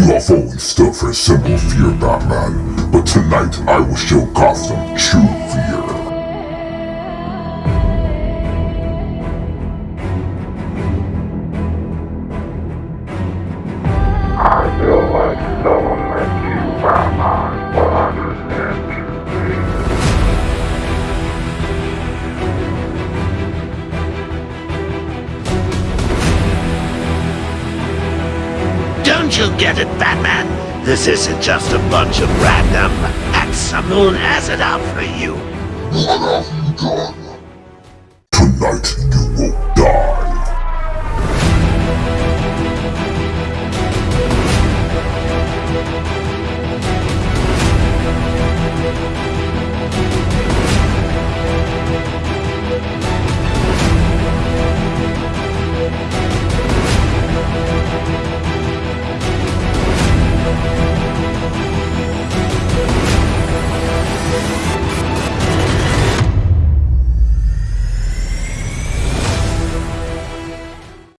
UFO and stuff has simple fear, Batman. But tonight I will show Gotham true Don't you get it, Batman? This isn't just a bunch of random acts. Someone has it out for you. What have you done?